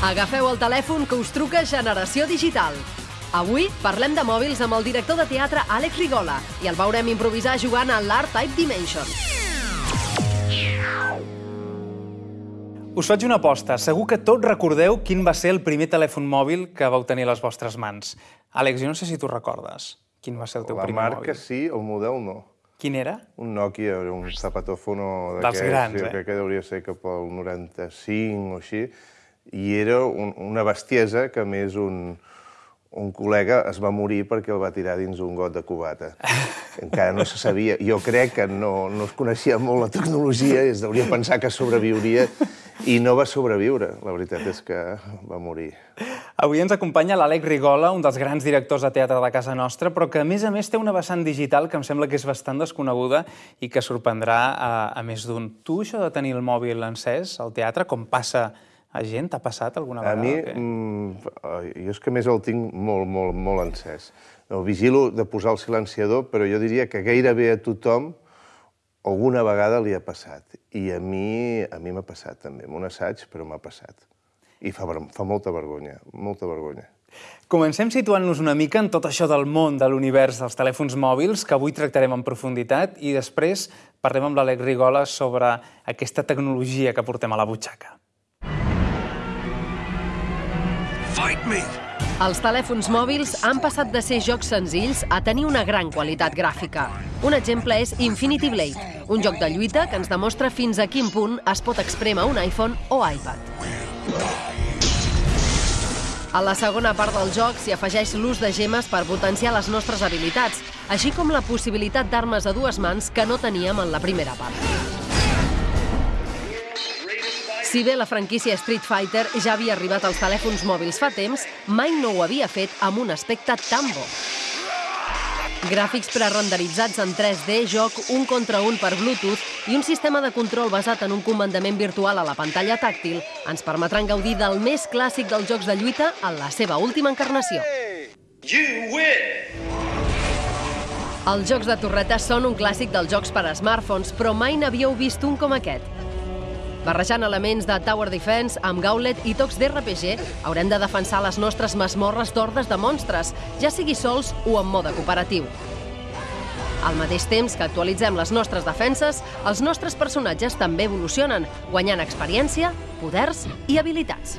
Agafeu el telèfon que us truca Generació Digital. Avui parlem de mòbils amb el director de teatre Àlex Rigola i el veurem improvisar jugant a l'Art Type Dimension. Us faig una aposta. Segur que tots recordeu quin va ser el primer telèfon mòbil que vau tenir a les vostres mans. Àlex, jo no sé si tu recordes quin va ser el teu La primer marca mòbil. sí, el model no. Quin era? Un Nokia, un zapatòfono Dels d'aquests, grans, jo eh? crec que hauria de ser cap al 95 o així, i era un, una bestiesa que més un, un col·lega es va morir perquè el va tirar dins un got de cubata. Encara no se sabia. Jo crec que no, no es coneixia molt la tecnologia i es hauria pensar que sobreviuria i no va sobreviure. La veritat és que va morir. Avui ens acompanya l'Àlex Rigola, un dels grans directors de teatre de casa nostra, però que a més a més té una vessant digital que em sembla que és bastant desconeguda i que sorprendrà a, a més d'un. Tu, això de tenir el mòbil encès al teatre, com passa a gent, t'ha passat alguna A vegada? mi, o què? mm, jo és que més el tinc molt, molt, molt encès. El vigilo de posar el silenciador, però jo diria que gairebé a tothom alguna vegada li ha passat. I a mi a mi m'ha passat també, amb un assaig, però m'ha passat. I fa, fa molta vergonya, molta vergonya. Comencem situant-nos una mica en tot això del món, de l'univers dels telèfons mòbils, que avui tractarem en profunditat, i després parlem amb l'Àlex Rigola sobre aquesta tecnologia que portem a la butxaca. Els telèfons mòbils han passat de ser jocs senzills a tenir una gran qualitat gràfica. Un exemple és Infinity Blade, un joc de lluita que ens demostra fins a quin punt es pot exprémer un iPhone o iPad. A la segona part del joc s'hi afegeix l'ús de gemes per potenciar les nostres habilitats, així com la possibilitat d'armes a dues mans que no teníem en la primera part. Si bé la franquícia Street Fighter ja havia arribat als telèfons mòbils fa temps, mai no ho havia fet amb un aspecte tan bo. Gràfics prerenderitzats en 3D, joc un contra un per Bluetooth i un sistema de control basat en un comandament virtual a la pantalla tàctil ens permetran gaudir del més clàssic dels jocs de lluita en la seva última encarnació. Els jocs de torreta són un clàssic dels jocs per a smartphones, però mai n'havíeu vist un com aquest. Barrejant elements de Tower Defense amb Gauntlet i tocs d'RPG, haurem de defensar les nostres masmorres d'hordes de monstres, ja sigui sols o en mode cooperatiu. Al mateix temps que actualitzem les nostres defenses, els nostres personatges també evolucionen, guanyant experiència, poders i habilitats.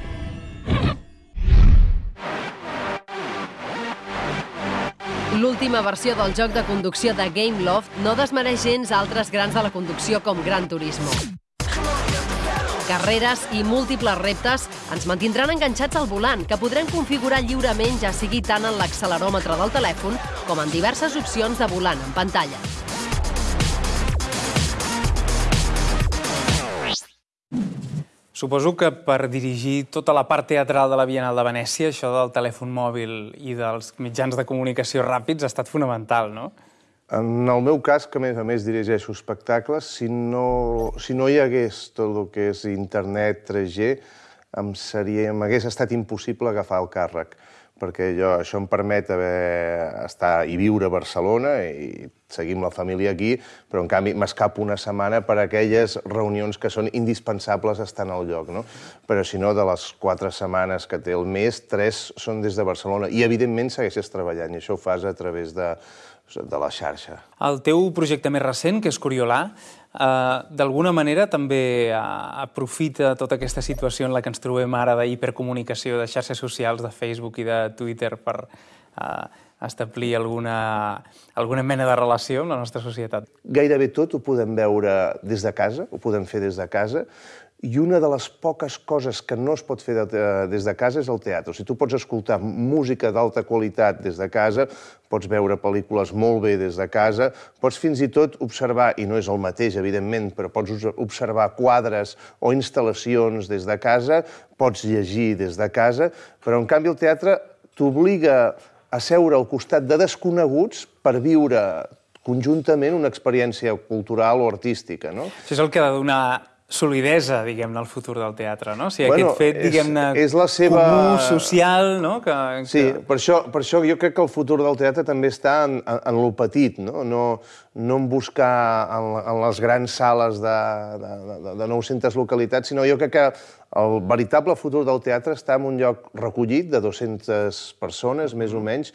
L'última versió del joc de conducció de Game Loft no desmereix gens altres grans de la conducció com Gran Turismo. Carreres i múltiples reptes ens mantindran enganxats al volant, que podrem configurar lliurement ja sigui tant en l'acceleròmetre del telèfon com en diverses opcions de volant en pantalla. Suposo que per dirigir tota la part teatral de la Bienal de Venècia, això del telèfon mòbil i dels mitjans de comunicació ràpids ha estat fonamental, no? En el meu cas, que a més a més dirigeixo espectacles, si no, si no hi hagués tot el que és internet 3G, em seria, m'hagués estat impossible agafar el càrrec, perquè jo, això em permet haver, estar i viure a Barcelona i seguir amb la família aquí, però en canvi m'escapo una setmana per a aquelles reunions que són indispensables estar el lloc, no? Però si no, de les quatre setmanes que té el mes, tres són des de Barcelona. I evidentment segueixes treballant, i això ho fas a través de, de la xarxa. El teu projecte més recent, que és Coriolà, eh, d'alguna manera també eh, aprofita tota aquesta situació en la que ens trobem ara d'hipercomunicació de xarxes socials, de Facebook i de Twitter per eh, establir alguna, alguna mena de relació amb la nostra societat. Gairebé tot ho podem veure des de casa, ho podem fer des de casa, i una de les poques coses que no es pot fer de, des de casa és el teatre. O sigui, tu pots escoltar música d'alta qualitat des de casa, pots veure pel·lícules molt bé des de casa, pots fins i tot observar, i no és el mateix, evidentment, però pots observar quadres o instal·lacions des de casa, pots llegir des de casa, però en canvi el teatre t'obliga a seure al costat de desconeguts per viure conjuntament una experiència cultural o artística, no? Això és el que ha de donar solidesa, diguem-ne, al futur del teatre, no? O sigui, Bueno, aquest fet, és- diguem-ne, és la seva- comú, social, no? Que, Sí, que... per això, per això jo crec que el futur del teatre també està en, en, en lo petit, no? No, no en buscar en, en les grans sales de, de, de, de 900 localitats, sinó jo crec que el veritable futur del teatre està en un lloc recollit de 200 persones, més o menys,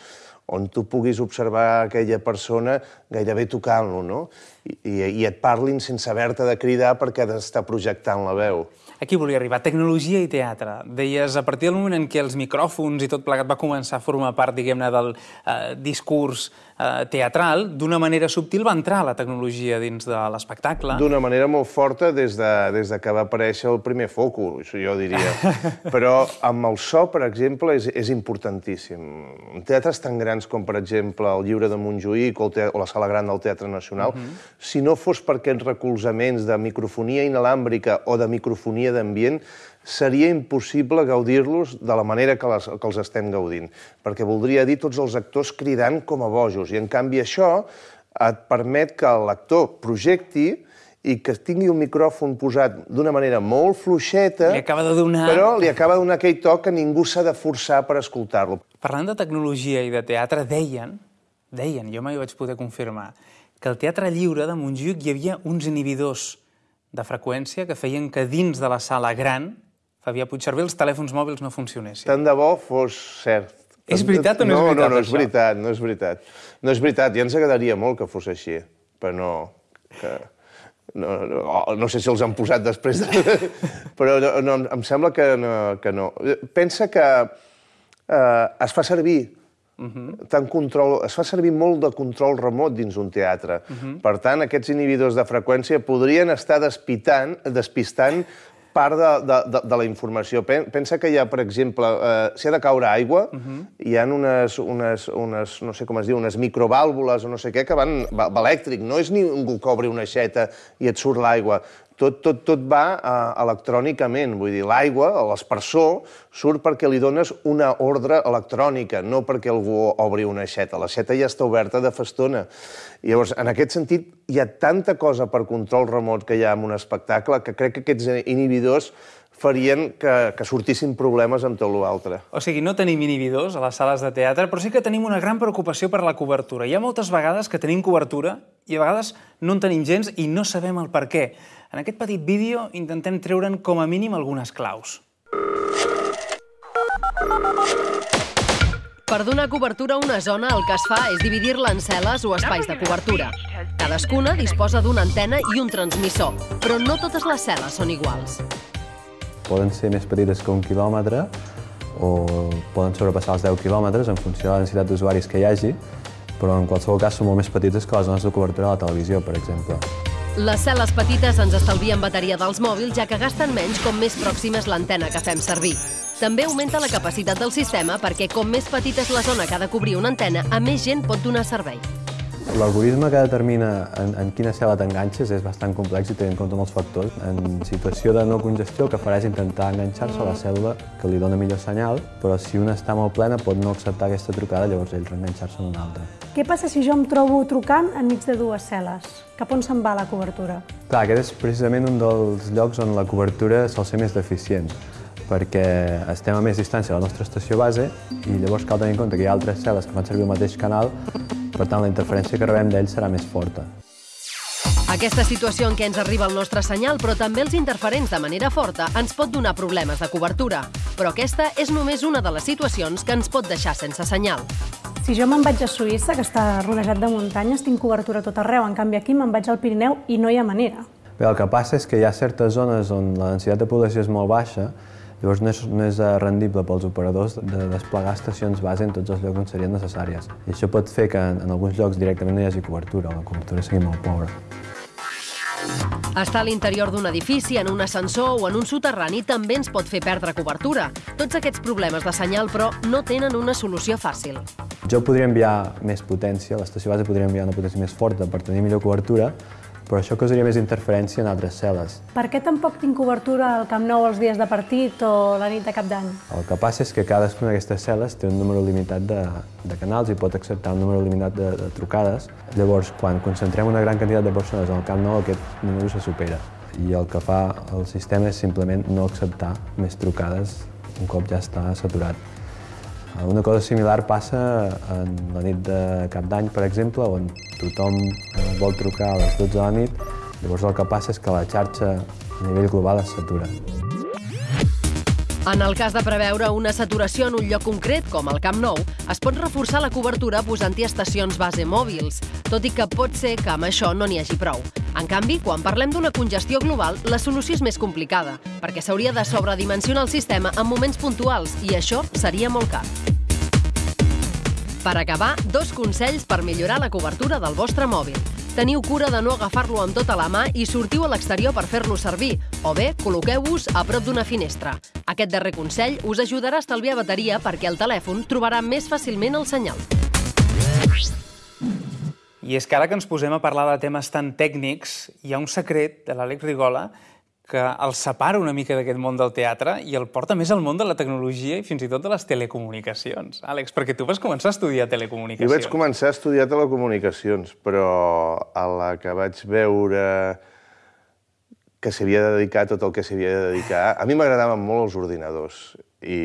on tu puguis observar aquella persona gairebé tocant-lo, no? I, i, et parlin sense haver-te de cridar perquè ha d'estar projectant la veu. Aquí volia arribar, tecnologia i teatre. Deies, a partir del moment en què els micròfons i tot plegat va començar a formar part, diguem-ne, del eh, discurs eh, teatral, d'una manera subtil va entrar la tecnologia dins de l'espectacle. D'una manera molt forta des de, des de que va aparèixer el primer foco, això jo diria. Però amb el so, per exemple, és, és importantíssim. En teatres tan grans com, per exemple, el Lliure de Montjuïc o, el te o la Sala Gran del Teatre Nacional, si no fos per aquests recolzaments de microfonia inalàmbrica o de microfonia d'ambient, seria impossible gaudir-los de la manera que, les, que els estem gaudint. Perquè voldria dir tots els actors cridant com a bojos. I, en canvi, això et permet que l'actor projecti i que tingui un micròfon posat d'una manera molt fluixeta, Li acaba de donar- però li acaba de donar aquell toc que ningú s'ha de forçar per escoltar-lo. Parlant de tecnologia i de teatre, deien, deien, jo mai ho vaig poder confirmar, que al Teatre Lliure de Montjuïc hi havia uns inhibidors de freqüència que feien que dins de la sala gran, Fabià Puigcerver, els telèfons mòbils no funcionessin. Tant de bo fos cert. És veritat o no és veritat, No, no, no és veritat, no és veritat. No és veritat, ja ens agradaria molt que fos així, però no... Que... No, no, oh, no sé si els han posat després, de... però no, no, em sembla que no, que no. Pensa que eh, es fa servir tant control, es fa servir molt de control remot dins un teatre. Per tant, aquests inhibidors de freqüència podrien estar despitant, despistant part de, de, de, de la informació. Pen- Pensa que hi ha, per exemple, eh, si ha de caure aigua, hi ha unes, unes, unes, no sé com es diu, unes microvàlvules o no sé què, que van, va, va elèctric. No és ningú que obri una aixeta i et surt l'aigua. Tot, tot, tot va uh, electrònicament, vull dir, l'aigua, l'espersor, surt perquè li dones una ordre electrònica, no perquè algú obri una aixeta. L'aixeta ja està oberta de festona. Llavors, en aquest sentit, hi ha tanta cosa per control remot que hi ha en un espectacle que crec que aquests inhibidors farien que, que sortissin problemes amb tot l'altre. O sigui, no tenim inhibidors a les sales de teatre, però sí que tenim una gran preocupació per la cobertura. Hi ha moltes vegades que tenim cobertura i a vegades no en tenim gens i no sabem el per què. En aquest petit vídeo intentem treure'n com a mínim algunes claus. Per donar cobertura a una zona, el que es fa és dividir-la en cel·les o espais de cobertura. Cadascuna disposa d'una antena i un transmissor, però no totes les cel·les són iguals. Poden ser més petites que un quilòmetre o poden sobrepassar els 10 quilòmetres en funció de la densitat d'usuaris que hi hagi, però en qualsevol cas són molt més petites que les zones de cobertura de la televisió, per exemple. Les cel·les petites ens estalvien bateria dels mòbils, ja que gasten menys com més pròxima és l'antena que fem servir. També augmenta la capacitat del sistema perquè com més petita és la zona que ha de cobrir una antena, a més gent pot donar servei. L'algoritme que determina en, en quina cel·la t'enganxes és bastant complex i té en compte molts factors. En situació de no congestió el que farà és intentar enganxar-se a la cèl·lula que li dona millor senyal, però si una està molt plena pot no acceptar aquesta trucada, llavors ell reenganxar-se en una altra. Què passa si jo em trobo trucant enmig de dues cel·les? Cap on se'n va la cobertura? Clar, aquest és precisament un dels llocs on la cobertura sol ser més deficient, perquè estem a més distància de la nostra estació base i llavors cal tenir en compte que hi ha altres cel·les que fan servir el mateix canal, per tant la interferència que rebem d'ells serà més forta. Aquesta situació en què ens arriba el nostre senyal, però també els interferents de manera forta, ens pot donar problemes de cobertura. Però aquesta és només una de les situacions que ens pot deixar sense senyal. Si jo me'n vaig a Suïssa, que està rodejat de muntanyes, tinc cobertura tot arreu. En canvi, aquí me'n vaig al Pirineu i no hi ha manera. Bé, el que passa és que hi ha certes zones on la densitat de població és molt baixa, llavors no és, no és eh, rendible pels operadors de desplegar estacions base en tots els llocs on serien necessàries. I això pot fer que en, en alguns llocs directament no hi hagi cobertura, o la cobertura sigui molt pobra. Estar a l'interior d'un edifici, en un ascensor o en un soterrani també ens pot fer perdre cobertura. Tots aquests problemes de senyal, però, no tenen una solució fàcil. Jo podria enviar més potència, l'estació base podria enviar una potència més forta per tenir millor cobertura, però això causaria més interferència en altres cel·les. Per què tampoc tinc cobertura al Camp Nou els dies de partit o la nit de cap d'any? El que passa és que cadascuna d'aquestes cel·les té un número limitat de, de canals i pot acceptar un número limitat de, de trucades. Llavors, quan concentrem una gran quantitat de persones al Camp Nou, aquest número se supera. i el que fa el sistema és simplement no acceptar més trucades un cop ja està saturat. Una cosa similar passa en la nit de cap d'any, per exemple, on tothom eh, vol trucar a les 12 de la nit, llavors el que passa és que la xarxa a nivell global es satura. En el cas de preveure una saturació en un lloc concret, com el Camp Nou, es pot reforçar la cobertura posant-hi estacions base mòbils, tot i que pot ser que amb això no n'hi hagi prou. En canvi, quan parlem d'una congestió global, la solució és més complicada, perquè s'hauria de sobredimensionar el sistema en moments puntuals i això seria molt car. Per acabar, dos consells per millorar la cobertura del vostre mòbil. Teniu cura de no agafar-lo amb tota la mà i sortiu a l'exterior per fer-lo servir, o bé col·loqueu-vos a prop d'una finestra. Aquest darrer consell us ajudarà a estalviar bateria perquè el telèfon trobarà més fàcilment el senyal. I és que ara que ens posem a parlar de temes tan tècnics, hi ha un secret de l'Àlex Rigola que el separa una mica d'aquest món del teatre i el porta més al món de la tecnologia i fins i tot de les telecomunicacions. Àlex, perquè tu vas començar a estudiar telecomunicacions. Jo vaig començar a estudiar telecomunicacions, però a la que vaig veure que s'havia de dedicar tot el que s'havia de dedicar... A mi m'agradaven molt els ordinadors i,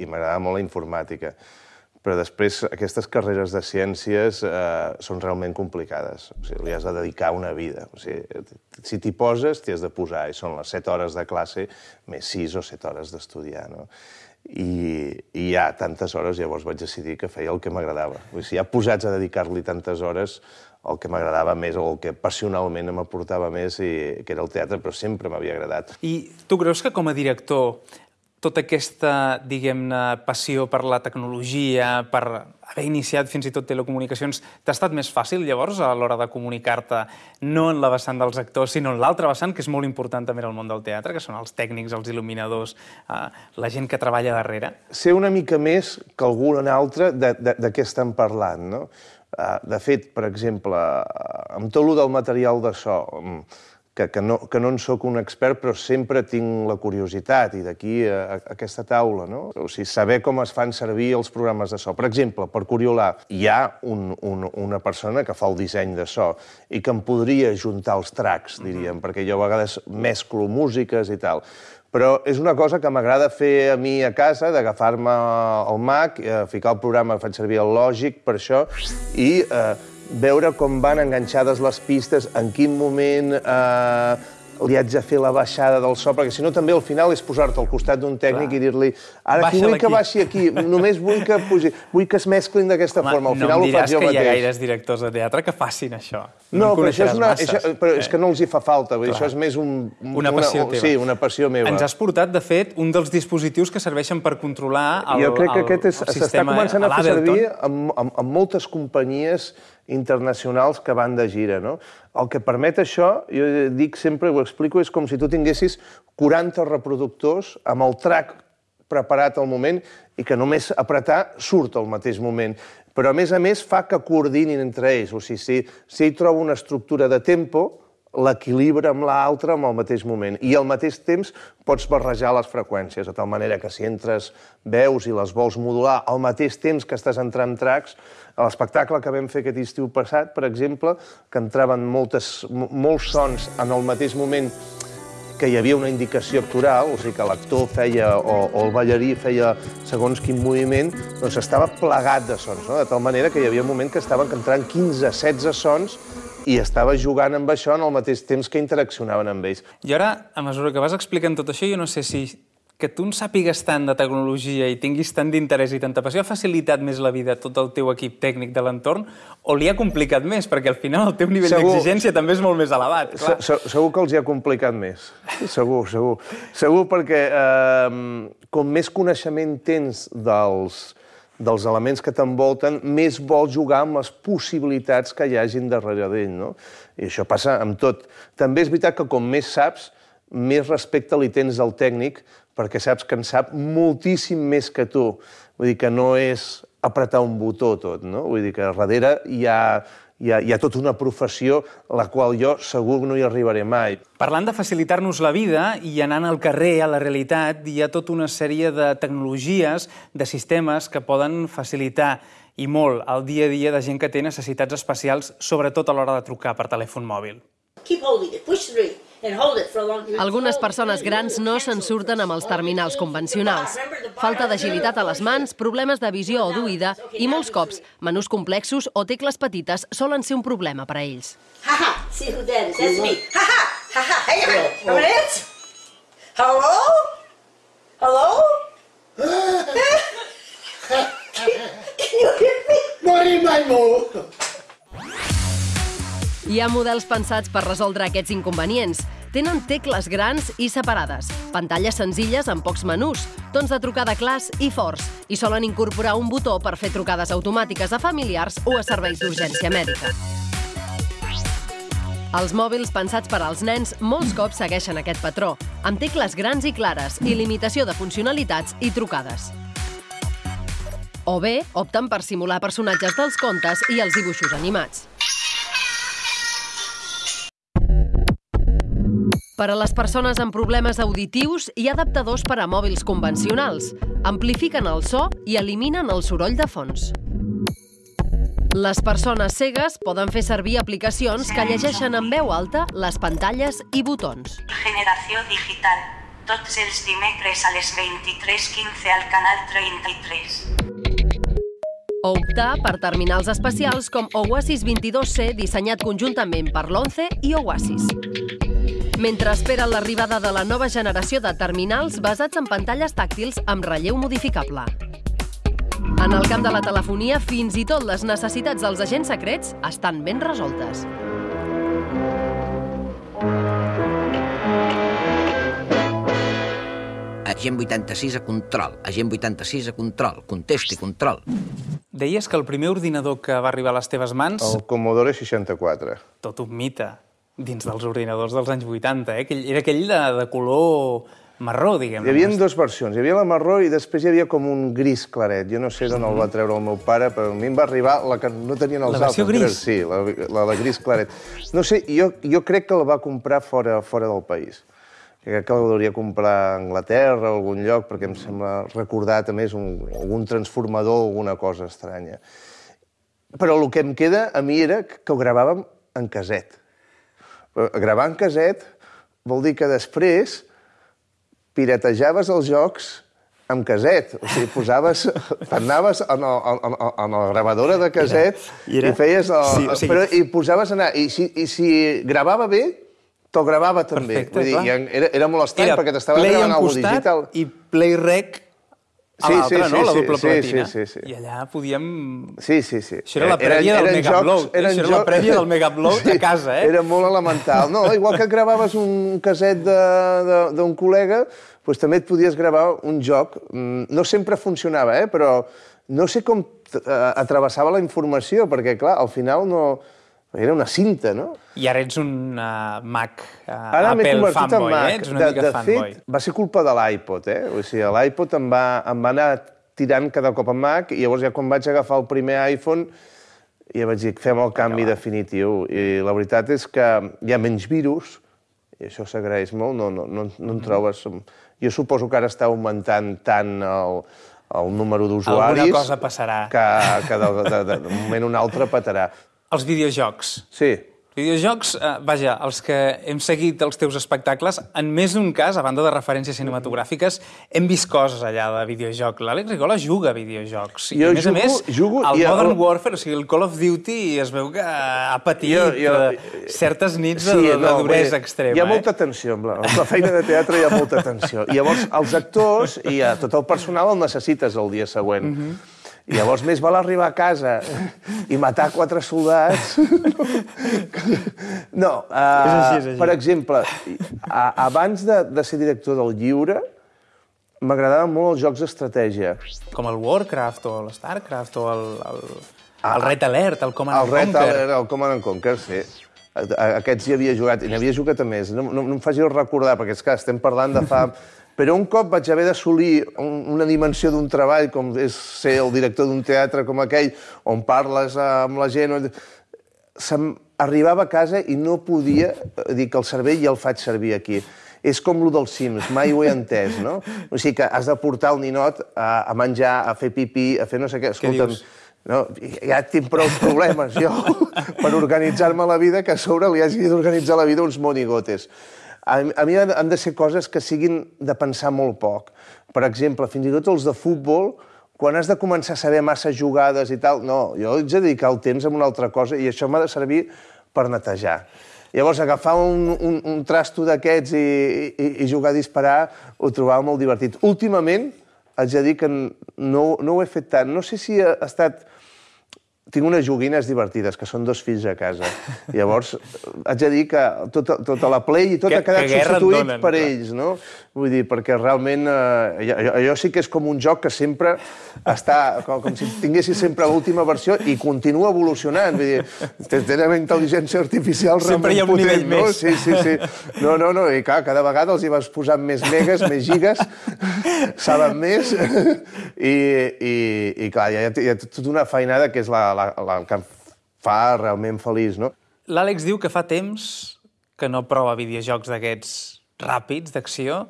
i m'agradava molt la informàtica però després aquestes carreres de ciències eh, són realment complicades. O sigui, li has de dedicar una vida. O sigui, si t'hi poses, t'hi has de posar, i són les 7 hores de classe més 6 o 7 hores d'estudiar. No? I, I ja tantes hores llavors vaig decidir que feia el que m'agradava. Si ja posats a dedicar-li tantes hores, el que m'agradava més o el que passionalment m'aportava més, i, que era el teatre, però sempre m'havia agradat. I tu creus que com a director tota aquesta, diguem-ne, passió per la tecnologia, per haver iniciat fins i tot telecomunicacions, t'ha estat més fàcil, llavors, a l'hora de comunicar-te, no en la vessant dels actors, sinó en l'altra vessant, que és molt important també en el món del teatre, que són els tècnics, els il·luminadors, eh, la gent que treballa darrere? Ser una mica més que algun altre de, de, de què estem parlant, no? Eh, de fet, per exemple, amb tot el del material de so, que, que, no, que no en sóc un expert, però sempre tinc la curiositat, i d'aquí a, a aquesta taula, no? O sigui, saber com es fan servir els programes de so. Per exemple, per Coriolà, hi ha un, un, una persona que fa el disseny de so i que em podria juntar els tracks, diríem, perquè jo a vegades mesclo músiques i tal. Però és una cosa que m'agrada fer a mi a casa, d'agafar-me el Mac, eh, ficar el programa, faig servir el Logic per això, i eh, veure com van enganxades les pistes, en quin moment eh, li haig de fer la baixada del so, perquè si no també al final és posar-te al costat d'un tècnic Clar. i dir-li ara aquí vull que baixi aquí, només vull que pugi, vull que es mesclin d'aquesta forma. Al final no em diràs ho faig jo que mateix. hi ha gaires directors de teatre que facin això. No, no però, això és, una, això, però és que no els hi fa falta, vull dir, això és més un, una passió una, teva. Sí, una passió meva. Ens has portat, de fet, un dels dispositius que serveixen per controlar el, jo crec que el, aquest s'està començant a fer servir amb, amb, amb moltes companyies internacionals que van de gira. No? El que permet això, jo dic sempre, ho explico, és com si tu tinguessis 40 reproductors amb el track preparat al moment i que només apretar surt al mateix moment. Però, a més a més, fa que coordinin entre ells. O sigui, si, si ell troba una estructura de tempo, l'equilibra amb l'altre en el mateix moment. I al mateix temps pots barrejar les freqüències, de tal manera que si entres veus i les vols modular al mateix temps que estàs entrant tracks, a l'espectacle que vam fer aquest estiu passat, per exemple, que entraven moltes, molts sons en el mateix moment que hi havia una indicació actoral, o sigui que l'actor feia o, o el ballarí feia segons quin moviment, doncs estava plegat de sons, no? de tal manera que hi havia un moment que estaven entrant 15-16 sons i estava jugant amb això en el mateix temps que interaccionaven amb ells. I ara, a mesura que vas explicant tot això, jo no sé si que tu en sàpigues tant de tecnologia i tinguis tant d'interès i tanta passió ha facilitat més la vida a tot el teu equip tècnic de l'entorn o li ha complicat més? Perquè al final el teu nivell d'exigència també és molt més elevat. Clar. Se, segur que els hi ha complicat més. Segur, segur. Segur perquè eh, com més coneixement tens dels, dels elements que t'envolten, més vols jugar amb les possibilitats que hi hagin darrere d'ell, no? I això passa amb tot. També és veritat que com més saps, més respecte li tens al tècnic, perquè saps que en sap moltíssim més que tu. Vull dir que no és apretar un botó tot, no? Vull dir que darrere hi ha, hi ha, hi ha tota una professió a la qual jo segur no hi arribaré mai. Parlant de facilitar-nos la vida i anant al carrer, a la realitat, hi ha tota una sèrie de tecnologies, de sistemes que poden facilitar i molt el dia a dia de gent que té necessitats especials, sobretot a l'hora de trucar per telèfon mòbil. keep holding it. Push three and hold it for a long time. Algunes persones grans no se'n surten amb els terminals convencionals. Falta d'agilitat a les mans, problemes de visió o d'oïda i molts cops menús complexos o tecles petites solen ser un problema per a ells. Ha ha! See who that is? That's me. Ha ha! Ha ha! Come on in. Hello? Hello? Can you hear me? Hi ha models pensats per resoldre aquests inconvenients. Tenen tecles grans i separades, pantalles senzilles amb pocs menús, tons de trucada clars i forts, i solen incorporar un botó per fer trucades automàtiques a familiars o a serveis d'urgència mèdica. Els mòbils pensats per als nens molts cops segueixen aquest patró, amb tecles grans i clares i limitació de funcionalitats i trucades. O bé, opten per simular personatges dels contes i els dibuixos animats. Per a les persones amb problemes auditius hi ha adaptadors per a mòbils convencionals. Amplifiquen el so i eliminen el soroll de fons. Les persones cegues poden fer servir aplicacions que llegeixen en veu alta les pantalles i botons. Generació digital. Tots els dimecres a les 23.15 al canal 33. O optar per terminals especials com Oasis 22C dissenyat conjuntament per l'ONCE i Oasis. Mentre esperen l'arribada de la nova generació de terminals basats en pantalles tàctils amb relleu modificable. En el camp de la telefonia, fins i tot les necessitats dels agents secrets estan ben resoltes. Agent 86 a control, agent 86 a control, contesti control. Deies que el primer ordinador que va arribar a les teves mans, El Commodore 64. tot un mite, dins dels ordinadors dels anys 80, eh? Aquell, era aquell de, de color marró, diguem. Hi havia dues versions. Hi havia la marró i després hi havia com un gris claret. Jo no sé d'on el va treure el meu pare, però a mi em va arribar la que no tenien els La versió altres. gris? Sí, la, la, la gris claret. No sé, jo, jo crec que el va comprar fora, fora del país. Crec que el hauria comprar a Anglaterra o algun lloc, perquè em sembla recordar també un, algun transformador o alguna cosa estranya. Però el que em queda a mi era que ho gravàvem en caset. Però Gravar en caset vol dir que després piratejaves els jocs amb caset. O sigui, posaves... T'anaves en, el, en, en la gravadora de caset I era- i feies... El, Sí, o sigui- però, I posaves anar... I si, i si gravava bé, te'l gravava també. Perfecte, Vull dir, clar. era, era molt estrany, perquè t'estava gravant algo digital. i play rec a Sí, l'altre, sí, no? sí, la sí, doble sí, platina. sí, sí, sí. I allà podíem... Sí, sí, sí. Això era la prèvia del Megaupload, eh? Això era la prèvia del Megaupload a casa, eh? Era molt elemental. No, igual que gravaves un caset de- de- d'un col·lega, doncs també et podies gravar un joc. Mm, No sempre funcionava, eh? però no sé com eh, atravessava la informació, perquè, clar, al final no... Era una cinta, no? I ara ets un uh, Mac uh, Ara Apple fanboy, en Mac. eh? Ets una de, mica de fanboy. fet, va ser culpa de l'iPod, eh? O sigui, l'iPod em, va, em va anar tirant cada cop a Mac i llavors ja quan vaig agafar el primer iPhone ja vaig dir, fem el canvi definitiu. I la veritat és que hi ha menys virus, i això s'agraeix molt, no, no, no, no en trobes... Jo suposo que ara està augmentant tant el, el número d'usuaris... Alguna cosa passarà. Que, que de, de, de, de moment un altre petarà. Els videojocs. Sí, Videojocs, eh, vaja, els que hem seguit els teus espectacles, en més d'un cas, a banda de referències cinematogràfiques, hem vist coses allà de videojoc. L'Àlex Rigola juga a videojocs. I Jo a més jugo- a més, jugo el i el- Modern Warfare, o sigui, el Call of Duty, es veu que ha patit Jo- jo- eh, certes nits de, de, de no, duresa bé, extrema. Hi ha eh? molta tensió, amb la, amb la feina de teatre hi ha molta tensió. I llavors, els actors i a tot el personal el necessites el dia següent. Mhm. I llavors més val arribar a casa i matar quatre soldats. No, uh, És així, és així. per exemple, a, abans de, de ser director del Lliure, m'agradaven molt els jocs d'estratègia. Com el Warcraft o el Starcraft o el, el, el Red Alert, el Command El Red Conquer. Alert, el Command and Conquer, sí. Aquests hi havia jugat, i n'havia jugat a més. No, no, no em faci recordar, perquè és que estem parlant de fa... Però un cop vaig haver d'assolir un, una dimensió d'un treball, com és ser el director d'un teatre com aquell, on parles amb la gent... Se'm arribava a casa i no podia dir que el cervell ja el faig servir aquí. És com lo dels Sims, mai ho he entès, no? O sigui que has de portar el ninot a, a menjar, a fer pipí, a fer no sé què. Escolta'm, dius? No, ja tinc prou problemes jo per organitzar-me la vida que a sobre li hagi d'organitzar la vida uns monigotes. A, a mi han, de ser coses que siguin de pensar molt poc. Per exemple, fins i tot els de futbol, quan has de començar a saber massa jugades i tal, no, jo haig de dedicar el temps a una altra cosa i això m'ha de servir per netejar. Llavors, agafar un, un, un trasto d'aquests i, i, i jugar a disparar ho trobava molt divertit. Últimament, haig de dir que no, no ho he fet tant. No sé si ha estat tinc unes joguines divertides, que són dos fills a casa. Llavors, haig de dir que tota, tota la Play i tot Que- ha quedat que substituït donen, per clar. ells, no? Vull dir, perquè realment eh, allò, allò sí que és com un joc que sempre està, com, com si tinguessis sempre l'última versió i continua evolucionant. Vull dir, te- tenen intel·ligència artificial Sempre hi ha un realment nivell potent, no? més. Sí, sí, sí. No, no, no, i clar, cada vegada els hi vas posant més megas, més gigas, saben més, i, i, i clar, hi ha, hi ha tota una feinada que és la, la, la que em fa realment feliç, no? L'Àlex diu que fa temps que no prova videojocs d'aquests ràpids, d'acció.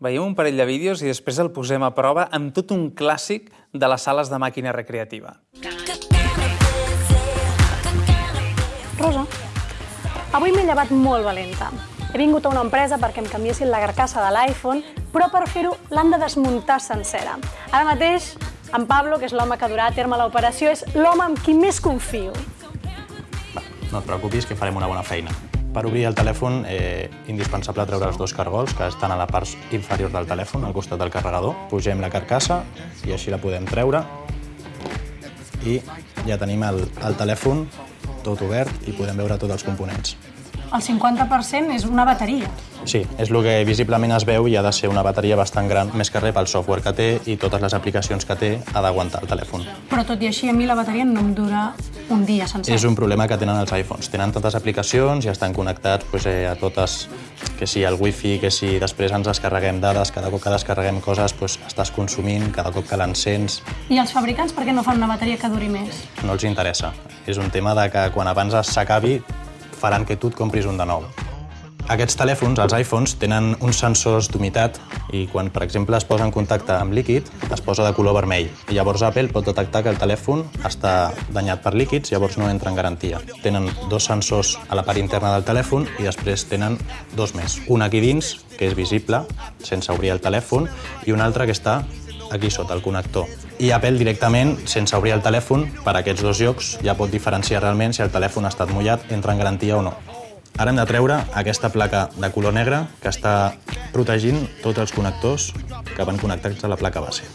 Veiem un parell de vídeos i després el posem a prova amb tot un clàssic de les sales de màquina recreativa. Rosa, avui m'he llevat molt valenta. He vingut a una empresa perquè em canviessin la carcassa de l'iPhone, però per fer-ho l'han de desmuntar sencera. Ara mateix, en Pablo, que és l'home que durà a terme l'operació, és l'home amb qui més confio. No et preocupis, que farem una bona feina. Per obrir el telèfon, eh, indispensable treure els dos cargols que estan a la part inferior del telèfon, al costat del carregador. Pugem la carcassa i així la podem treure. I ja tenim el, el telèfon tot obert i podem veure tots els components. El 50% és una bateria. Sí, és el que visiblement es veu i ha de ser una bateria bastant gran, més que res pel software que té i totes les aplicacions que té ha d'aguantar el telèfon. Però tot i així, a mi la bateria no em dura un dia sencer. És un problema que tenen els iPhones. Tenen tantes aplicacions i estan connectats pues, eh, a totes, que si el wifi, que si després ens descarreguem dades, cada cop que descarreguem coses pues, estàs consumint, cada cop que l'encens I els fabricants per què no fan una bateria que duri més? no els interessa. És un tema de que quan abans s'acabi faran que tu et compris un de nou. Aquests telèfons, els iPhones, tenen uns sensors d'humitat i quan, per exemple, es posa en contacte amb líquid, es posa de color vermell. I llavors Apple pot detectar que el telèfon està danyat per líquids, llavors no entra en garantia. Tenen dos sensors a la part interna del telèfon i després tenen dos més. Un aquí dins, que és visible, sense obrir el telèfon, i un altre que està aquí sota, el connector. I Apple directament, sense obrir el telèfon, per aquests dos llocs ja pot diferenciar realment si el telèfon ha estat mullat, entra en garantia o no. Ara hem de treure aquesta placa de color negre que està protegint tots els connectors que van connectats a la placa base.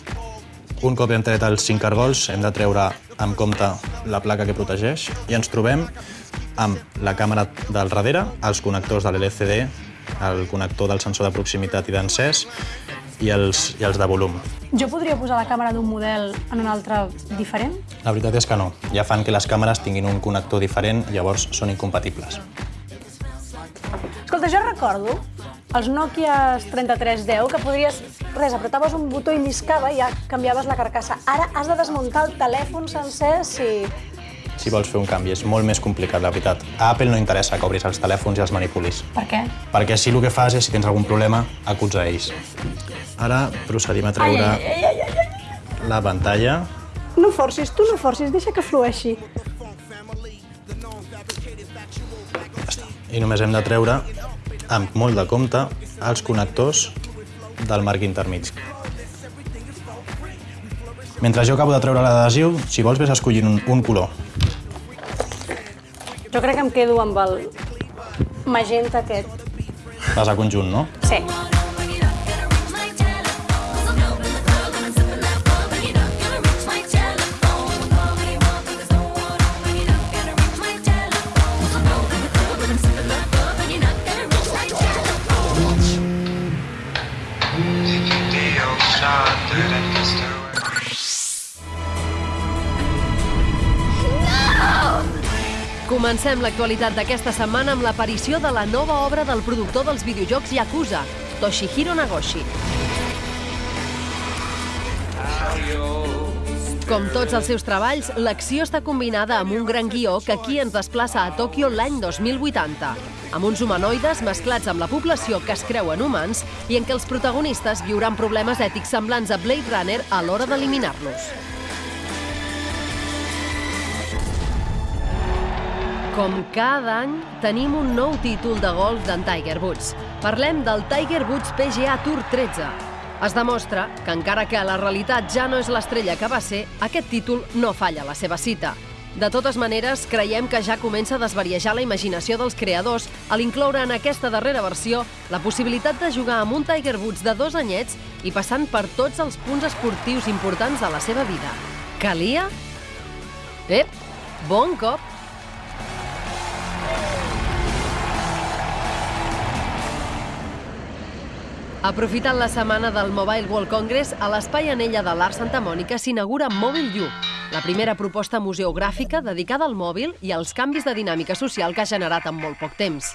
Un cop hem tret els cinc cargols, hem de treure amb compte la placa que protegeix i ens trobem amb la càmera del darrere, els connectors de l'LCD, el connector del sensor de proximitat i d'encès i els, i els de volum. Jo podria posar la càmera d'un model en un altre diferent? La veritat és que no. Ja fan que les càmeres tinguin un connector diferent, llavors són incompatibles. Escolta, jo recordo els Nokia 3310 que podries... Res, apretaves un botó i lliscava i ja canviaves la carcassa. Ara has de desmuntar el telèfon sencer si... Si vols fer un canvi, és molt més complicat, la veritat. A Apple no interessa que obris els telèfons i els manipulis. Per què? Perquè així el que fas és, si tens algun problema, acuts a ells. Ara procedim a treure Ai, ai, ai, ai, ai. la pantalla. No forcis, tu no forcis, deixa que flueixi. I només hem de treure, amb molt de compte, els connectors del marc intermig. Mentre jo acabo de treure l'adhesiu, si vols ves escollint un, un color. Jo crec que em quedo amb el magenta aquest. Vas a conjunt, no? Sí. Comencem l'actualitat d'aquesta setmana amb l'aparició de la nova obra del productor dels videojocs Yakuza, Toshihiro Nagoshi. Com tots els seus treballs, l'acció està combinada amb un gran guió que aquí ens desplaça a Tòquio l'any 2080, amb uns humanoides mesclats amb la població que es creuen humans i en què els protagonistes viuran problemes ètics semblants a Blade Runner a l'hora d'eliminar-los. Com cada any, tenim un nou títol de golf d'en Tiger Woods. Parlem del Tiger Woods PGA Tour 13. Es demostra que encara que la realitat ja no és l'estrella que va ser, aquest títol no falla la seva cita. De totes maneres, creiem que ja comença a desvariejar la imaginació dels creadors a l'incloure en aquesta darrera versió la possibilitat de jugar amb un Tiger Woods de dos anyets i passant per tots els punts esportius importants de la seva vida. Calia? Ep, bon cop! Aprofitant la setmana del Mobile World Congress, a l'Espai Anella de l'Art Santa Mònica s'inaugura Mòbil U, la primera proposta museogràfica dedicada al mòbil i als canvis de dinàmica social que ha generat en molt poc temps.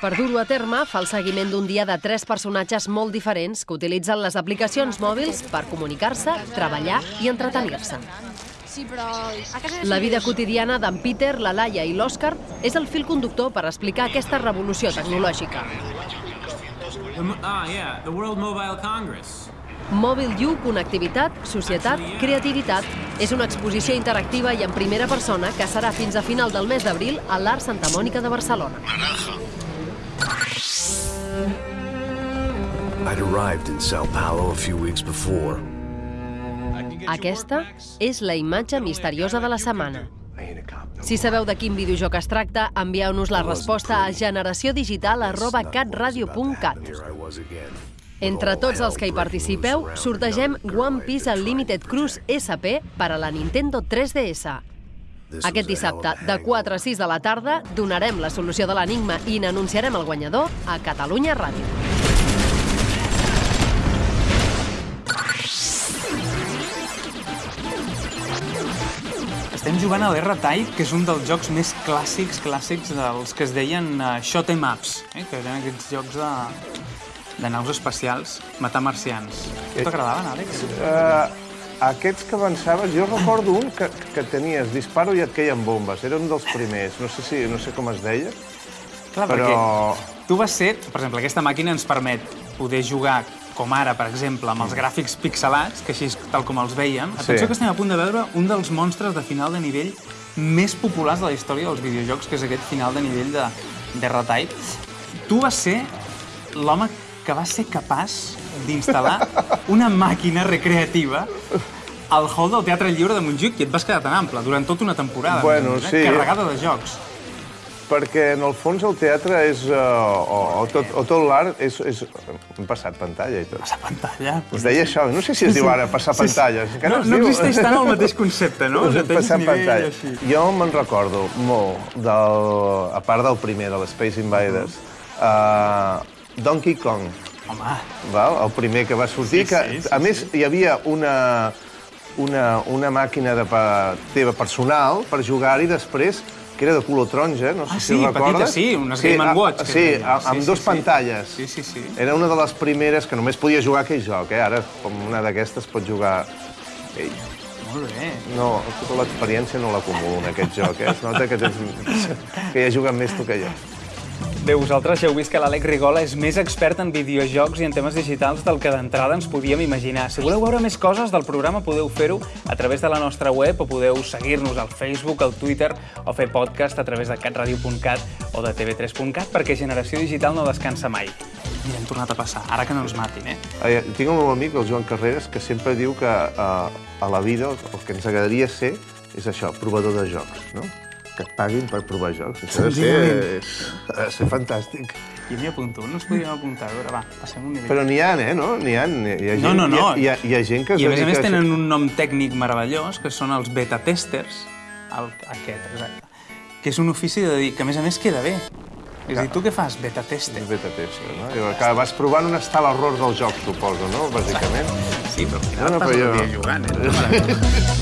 Per dur-ho a terme, fa el seguiment d'un dia de tres personatges molt diferents que utilitzen les aplicacions mòbils per comunicar-se, treballar i entretenir-se. La vida quotidiana d'en Peter, la Laia i l'Òscar és el fil conductor per explicar aquesta revolució tecnològica. Ah, yeah, the World Mobile Congress. Mòbil U, connectivitat, societat, creativitat. És una exposició interactiva i en primera persona que serà fins a final del mes d'abril a l'Art Santa Mònica de Barcelona. I'd arrived in Sao Paulo a few weeks before. Aquesta és la imatge misteriosa de la setmana. Si sabeu de quin videojoc es tracta, envieu-nos la resposta a generaciodigital arroba catradio.cat. Entre tots els que hi participeu, sortegem One Piece Unlimited Cruise SP per a la Nintendo 3DS. Aquest dissabte, de 4 a 6 de la tarda, donarem la solució de l'enigma i n'anunciarem el guanyador a Catalunya Ràdio. Jugant a l'R-Type, que és un dels jocs més clàssics, clàssics dels que es deien uh, shot em ups, eh? que eren aquests jocs de, de naus espacials, matar marcians. Eh, T'agradaven, Àlex? Uh, aquests que avançaves, jo recordo un que, que tenies disparo i et queien bombes. Era un dels primers. No sé, si, no sé com es deia. Clar, però... perquè tu vas ser... Per exemple, aquesta màquina ens permet poder jugar com ara, per exemple, amb els gràfics pixelats, que així tal com els veiem. Atenció Sí. que estem a punt de veure un dels monstres de final de nivell més populars de la història dels videojocs, que és aquest final de nivell de, de R-Type. Tu vas ser l'home que va ser capaç d'instal·lar una màquina recreativa al hall del Teatre Lliure de Montjuïc i et vas quedar tan ample durant tota una temporada, Bueno, sí. carregada de jocs. Perquè, en el fons, el teatre és... Uh, o, o, tot, o tot l'art és, és... Hem passat pantalla i tot. Passar pantalla? Es deia això, no sé si es diu ara passar Sí, sí. pantalles. encara No, no diu. existeix tant el mateix concepte, no? Us tens passar pantalla. així. Jo me'n recordo molt, del, a part del primer, de l'Space Invaders, uh, Donkey Kong. Home. Val? El primer que va sortir, Sí, que, sí, sí, a més, hi havia una, una, una màquina de pa, teva personal per jugar-hi després, que era de color taronja, no sé Ah, si sí, ho recordes. sí, unes Game a- Watch, que Sí, deia. a- amb Sí, dos sí, sí. pantalles. Sí, sí, sí. Era una de les primeres que només podia jugar aquell joc, eh? Ara, com una d'aquestes, pot jugar ell. Molt bé. No, tota l'experiència no l'acumulo en aquest joc, eh? Es nota que, tens, que ja juguen més tu que jo. Bé, vosaltres ja heu vist que l'Àlex Rigola és més expert en videojocs i en temes digitals del que d'entrada ens podíem imaginar. Si voleu veure més coses del programa podeu fer-ho a través de la nostra web o podeu seguir-nos al Facebook, al Twitter o fer podcast a través de catradio.cat o de tv3.cat perquè Generació Digital no descansa mai. Mira, hem tornat a passar, ara que no ens matin, eh? Eh, Tinc un meu amic, el Joan Carreras, que sempre diu que eh, a la vida el que ens agradaria ser és això, provador de jocs, no? Que et paguin per provar jocs. Això ha de ser, ha de ser fantàstic. Jo m'hi apunto, no ens podíem apuntar. A veure, va, passem un nivell. Però n'hi ha, eh, no? N'hi ha, hi ha gent, No, no, no. Hi ha, hi ha, hi ha gent que I a més a més tenen un nom tècnic meravellós, que són els beta-testers, el, aquest, exacte, que és un ofici de dir que a més a més queda bé. És a dir, tu què fas? Beta-tester. Beta-tester, no? I que vas provant on està l'error del joc, suposo, no? Bàsicament. Sí, però al final No, no, estàs però jo- dia jugant, eh?